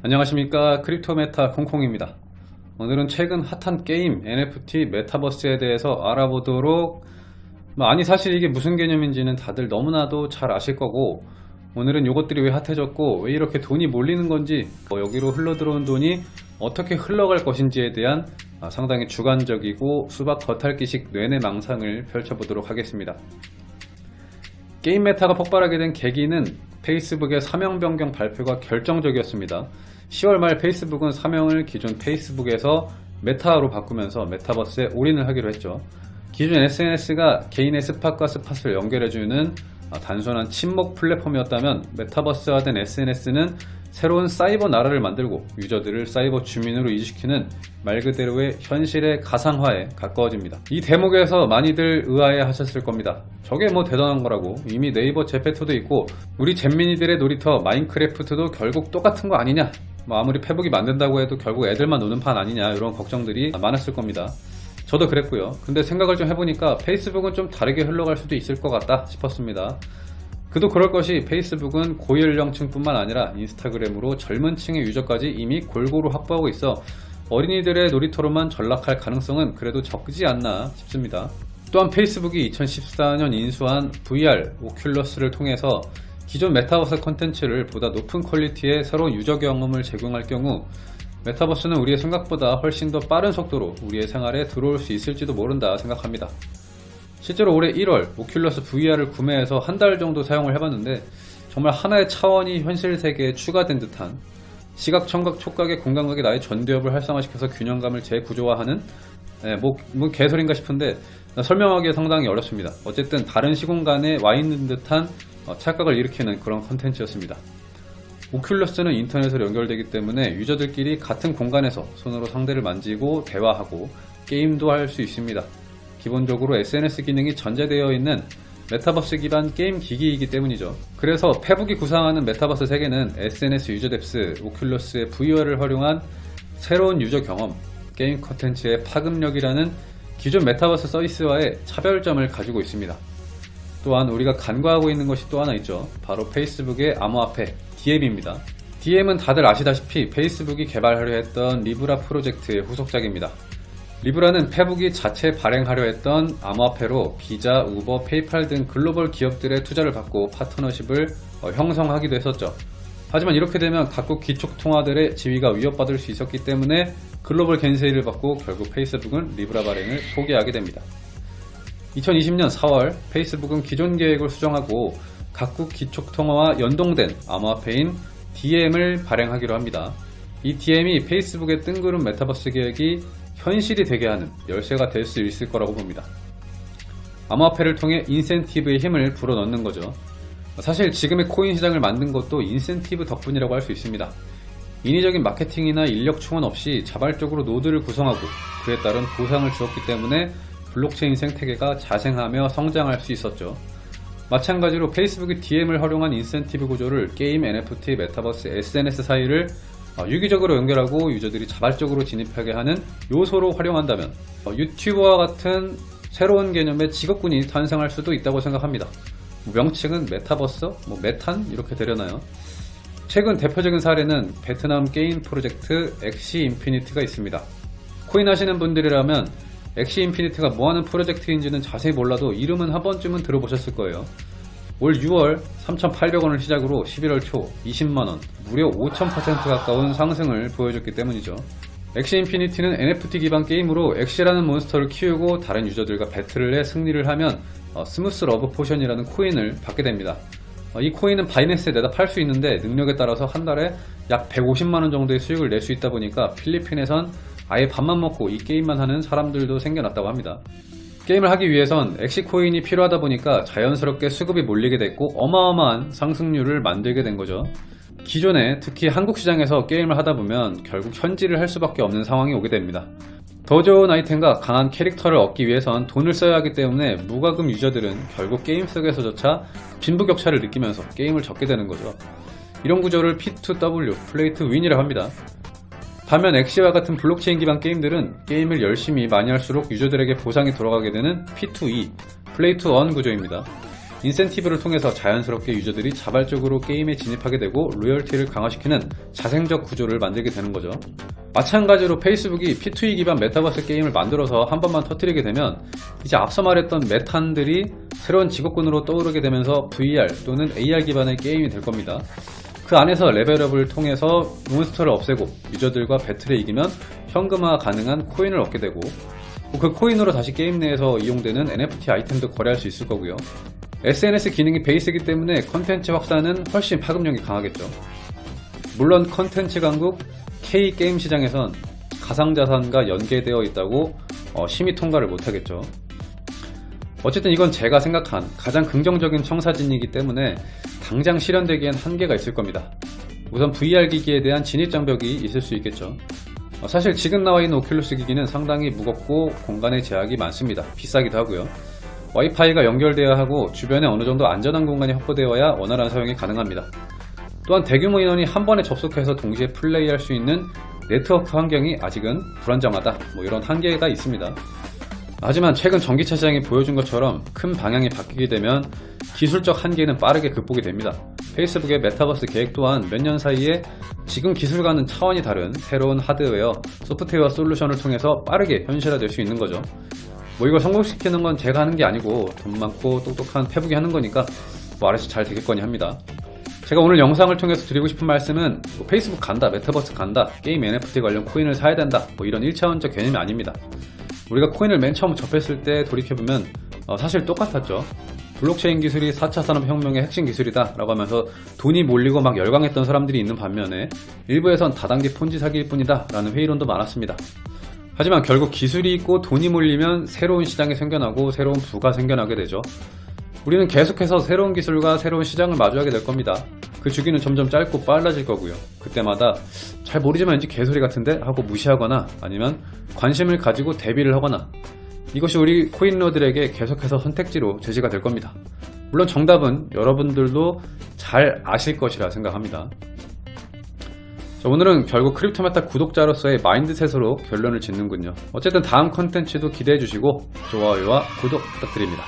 안녕하십니까. 크립토메타 콩콩입니다. 오늘은 최근 핫한 게임 NFT 메타버스에 대해서 알아보도록 뭐 아니 사실 이게 무슨 개념인지는 다들 너무나도 잘 아실 거고 오늘은 이것들이 왜 핫해졌고 왜 이렇게 돈이 몰리는 건지 뭐 여기로 흘러들어온 돈이 어떻게 흘러갈 것인지에 대한 아, 상당히 주관적이고 수박 겉핥기식 뇌내 망상을 펼쳐보도록 하겠습니다. 게임 메타가 폭발하게 된 계기는 페이스북의 사명 변경 발표가 결정적이었습니다. 10월 말 페이스북은 사명을 기존 페이스북에서 메타로 바꾸면서 메타버스에 올인을 하기로 했죠. 기존 SNS가 개인의 spot과 spot을 연결해주는 아, 단순한 친목 플랫폼이었다면 메타버스화된 SNS는 새로운 사이버 나라를 만들고 유저들을 사이버 주민으로 이주시키는 말 그대로의 현실의 가상화에 가까워집니다. 이 대목에서 많이들 의아해 하셨을 겁니다. 저게 뭐 대단한 거라고 이미 네이버 제페토도 있고 우리 잼민이들의 놀이터 마인크래프트도 결국 똑같은 거 아니냐 뭐 아무리 페북이 만든다고 해도 결국 애들만 노는 판 아니냐 이런 걱정들이 많았을 겁니다. 저도 그랬고요. 근데 생각을 좀 해보니까 페이스북은 좀 다르게 흘러갈 수도 있을 것 같다 싶었습니다. 그도 그럴 것이 페이스북은 고연령층 뿐만 아니라 인스타그램으로 젊은 층의 유저까지 이미 골고루 확보하고 있어 어린이들의 놀이터로만 전락할 가능성은 그래도 적지 않나 싶습니다. 또한 페이스북이 2014년 인수한 VR, 오큘러스를 통해서 기존 메타버스 컨텐츠를 보다 높은 퀄리티의 새로운 유저 경험을 제공할 경우 메타버스는 우리의 생각보다 훨씬 더 빠른 속도로 우리의 생활에 들어올 수 있을지도 모른다 생각합니다. 실제로 올해 1월 오큘러스 VR을 구매해서 한 달 정도 사용을 해봤는데 정말 하나의 차원이 현실 세계에 추가된 듯한 시각, 청각, 촉각의 공감각이 나의 전두엽을 활성화시켜서 균형감을 재구조화하는 네, 뭐, 뭐 개소리인가 싶은데 설명하기 상당히 어렵습니다. 어쨌든 다른 시공간에 와 있는 듯한 어, 착각을 일으키는 그런 컨텐츠였습니다. 오큘러스는 인터넷으로 연결되기 때문에 유저들끼리 같은 공간에서 손으로 상대를 만지고 대화하고 게임도 할 수 있습니다. 기본적으로 SNS 기능이 전제되어 있는 메타버스 기반 게임 기기이기 때문이죠. 그래서 페북이 구상하는 메타버스 세계는 SNS 유저 depth, 오큘러스의 VR을 활용한 새로운 유저 경험, 게임 컨텐츠의 파급력이라는 기존 메타버스 서비스와의 차별점을 가지고 있습니다. 또한 우리가 간과하고 있는 것이 또 하나 있죠. 바로 페이스북의 암호화폐 디엠입니다. 디엠은 다들 아시다시피 페이스북이 개발하려 했던 리브라 프로젝트의 후속작입니다. 리브라는 페북이 자체 발행하려 했던 암호화폐로 비자, 우버, 페이팔 등 글로벌 기업들의 투자를 받고 파트너십을 어, 형성하기도 했었죠. 하지만 이렇게 되면 각국 기축통화들의 지위가 위협받을 수 있었기 때문에 글로벌 겐세이를 받고 결국 페이스북은 리브라 발행을 포기하게 됩니다. 2020년 4월 페이스북은 기존 계획을 수정하고 각국 기축통화와 연동된 암호화폐인 디엠을 발행하기로 합니다. 이 디엠이 페이스북의 뜬구름 메타버스 계획이 현실이 되게 하는 열쇠가 될 수 있을 거라고 봅니다. 암호화폐를 통해 인센티브의 힘을 불어넣는 거죠. 사실 지금의 코인 시장을 만든 것도 인센티브 덕분이라고 할 수 있습니다. 인위적인 마케팅이나 인력 충원 없이 자발적으로 노드를 구성하고 그에 따른 보상을 주었기 때문에 블록체인 생태계가 자생하며 성장할 수 있었죠. 마찬가지로 페이스북이 디엠을 활용한 인센티브 구조를 게임, NFT, 메타버스, SNS 사이를 어, 유기적으로 연결하고 유저들이 자발적으로 진입하게 하는 요소로 활용한다면 어, 유튜버와 같은 새로운 개념의 직업군이 탄생할 수도 있다고 생각합니다. 뭐 명칭은 메타버스, 뭐 메탄 이렇게 되려나요? 최근 대표적인 사례는 베트남 게임 프로젝트 엑시 인피니트가 있습니다. 코인 하시는 분들이라면 엑시 인피니트가 뭐하는 프로젝트인지는 자세히 몰라도 이름은 한 번쯤은 들어보셨을 거예요. 올 6월 3,800원을 시작으로 11월 초 20만원, 무려 5,000% 가까운 상승을 보여줬기 때문이죠. 엑시 인피니티는 NFT 기반 게임으로 엑시라는 몬스터를 키우고 다른 유저들과 배틀을 해 승리를 하면 어, Smooth Love Potion이라는 코인을 받게 됩니다. 어, 이 코인은 바이낸스에 내다 팔 수 있는데 능력에 따라서 한 달에 약 150만원 정도의 수익을 낼 수 있다 보니까 필리핀에선 아예 밥만 먹고 이 게임만 하는 사람들도 생겨났다고 합니다. 게임을 하기 위해선 엑시코인이 필요하다 보니까 자연스럽게 수급이 몰리게 됐고 어마어마한 상승률을 만들게 된 거죠. 기존에 특히 한국 시장에서 게임을 하다 보면 결국 현질을 할 수밖에 없는 상황이 오게 됩니다. 더 좋은 아이템과 강한 캐릭터를 얻기 위해선 돈을 써야 하기 때문에 무과금 유저들은 결국 게임 속에서조차 빈부격차를 느끼면서 게임을 접게 되는 거죠. 이런 구조를 P2W, Play to Win이라고 합니다. 반면 엑시와 같은 블록체인 기반 게임들은 게임을 열심히 많이 할수록 유저들에게 보상이 돌아가게 되는 P2E, Play to Earn 구조입니다. 인센티브를 통해서 자연스럽게 유저들이 자발적으로 게임에 진입하게 되고 loyalty를 강화시키는 자생적 구조를 만들게 되는 거죠. 마찬가지로 페이스북이 P2E 기반 메타버스 게임을 만들어서 한 번만 터뜨리게 되면 이제 앞서 말했던 메탄들이 새로운 직업군으로 떠오르게 되면서 VR 또는 AR 기반의 게임이 될 겁니다. 그 안에서 레벨업을 통해서 몬스터를 없애고 유저들과 배틀에 이기면 현금화 가능한 코인을 얻게 되고 그 코인으로 다시 게임 내에서 이용되는 NFT 아이템도 거래할 수 있을 거고요. SNS 기능이 베이스이기 때문에 컨텐츠 확산은 훨씬 파급력이 강하겠죠. 물론 컨텐츠 강국 K 게임 시장에선 가상자산과 연계되어 있다고 어, 심의 통과를 못하겠죠. 어쨌든 이건 제가 생각한 가장 긍정적인 청사진이기 때문에 당장 실현되기엔 한계가 있을 겁니다. 우선 VR 기기에 대한 진입 장벽이 있을 수 있겠죠. 어, 사실 지금 나와 있는 오큘러스 기기는 상당히 무겁고 공간의 제약이 많습니다. 비싸기도 하고요. 와이파이가 연결되어야 하고 주변에 어느 정도 안전한 공간이 확보되어야 원활한 사용이 가능합니다. 또한 대규모 인원이 한 번에 접속해서 동시에 플레이할 수 있는 네트워크 환경이 아직은 불안정하다 뭐 이런 한계가 있습니다. 하지만 최근 전기차 시장이 보여준 것처럼 큰 방향이 바뀌게 되면 기술적 한계는 빠르게 극복이 됩니다. 페이스북의 메타버스 계획 또한 몇 년 사이에 지금 기술과는 차원이 다른 새로운 하드웨어, 소프트웨어 솔루션을 통해서 빠르게 현실화될 수 있는 거죠. 뭐 이걸 성공시키는 건 제가 하는 게 아니고 돈 많고 똑똑한 페북이 하는 거니까 뭐 알아서 잘 되겠거니 합니다. 제가 오늘 영상을 통해서 드리고 싶은 말씀은 뭐 페이스북 간다, 메타버스 간다, 게임 NFT 관련 코인을 사야 된다 뭐 이런 1차원적 개념이 아닙니다. 우리가 코인을 맨 처음 접했을 때 돌이켜보면 어, 사실 똑같았죠. 블록체인 기술이 4차 산업혁명의 핵심 기술이다 라고 하면서 돈이 몰리고 막 열광했던 사람들이 있는 반면에 일부에선 다단계 폰지 사기일 뿐이다 라는 회의론도 많았습니다. 하지만 결국 기술이 있고 돈이 몰리면 새로운 시장이 생겨나고 새로운 부가 생겨나게 되죠. 우리는 계속해서 새로운 기술과 새로운 시장을 마주하게 될 겁니다. 그 주기는 점점 짧고 빨라질 거고요. 그때마다 잘 모르지만 왠지 개소리 같은데 하고 무시하거나 아니면 관심을 가지고 대비를 하거나 이것이 우리 코인러들에게 계속해서 선택지로 제시가 될 겁니다. 물론 정답은 여러분들도 잘 아실 것이라 생각합니다. 자, 오늘은 결국 크립토메타 구독자로서의 mindset으로 결론을 짓는군요. 어쨌든 다음 컨텐츠도 기대해 주시고 좋아요와 구독 부탁드립니다.